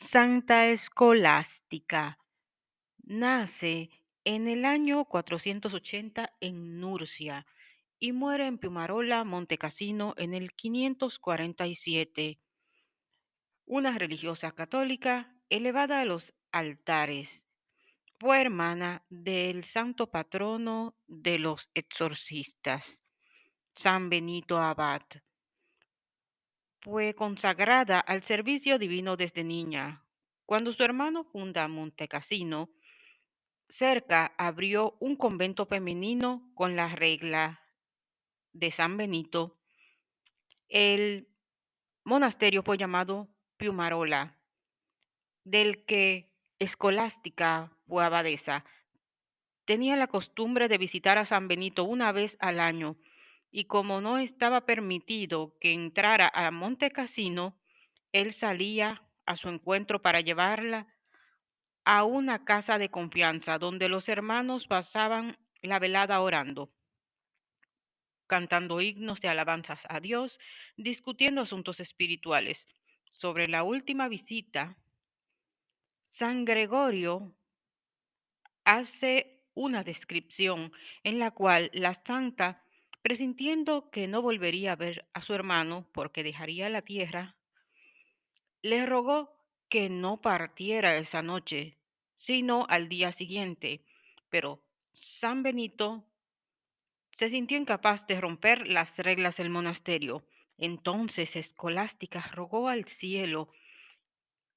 Santa Escolástica nace en el año 480 en Nurcia y muere en Piumarola, Montecassino, en el 547. Una religiosa católica elevada a los altares. Fue hermana del santo patrono de los exorcistas, San Benito Abad. Fue consagrada al servicio divino desde niña. Cuando su hermano funda Montecassino, cerca abrió un convento femenino con la regla de San Benito. El monasterio fue llamado Piumarola, del que Escolástica fue abadesa. Tenía la costumbre de visitar a San Benito una vez al año y como no estaba permitido que entrara a Monte Cassino, él salía a su encuentro para llevarla a una casa de confianza donde los hermanos pasaban la velada orando, cantando himnos de alabanzas a Dios, discutiendo asuntos espirituales. Sobre la última visita, San Gregorio hace una descripción en la cual la santa Presintiendo que no volvería a ver a su hermano porque dejaría la tierra, le rogó que no partiera esa noche, sino al día siguiente. Pero San Benito se sintió incapaz de romper las reglas del monasterio. Entonces Escolástica rogó al cielo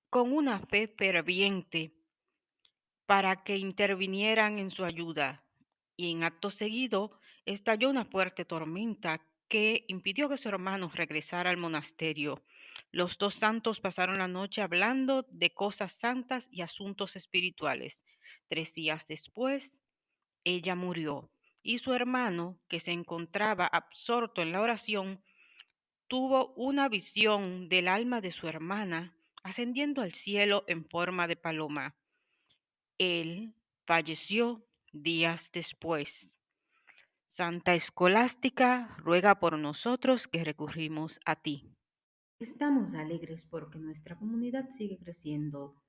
con una fe ferviente para que intervinieran en su ayuda. Y en acto seguido estalló una fuerte tormenta que impidió que su hermano regresara al monasterio. Los dos santos pasaron la noche hablando de cosas santas y asuntos espirituales. Tres días después, ella murió y su hermano, que se encontraba absorto en la oración, tuvo una visión del alma de su hermana ascendiendo al cielo en forma de paloma. Él falleció días después. Santa Escolástica, ruega por nosotros que recurrimos a ti. Estamos alegres porque nuestra comunidad sigue creciendo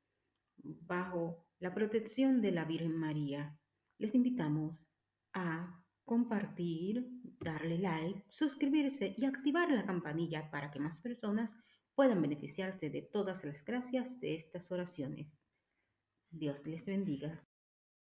bajo la protección de la Virgen María. Les invitamos a compartir, darle like, suscribirse y activar la campanilla para que más personas puedan beneficiarse de todas las gracias de estas oraciones. Dios les bendiga.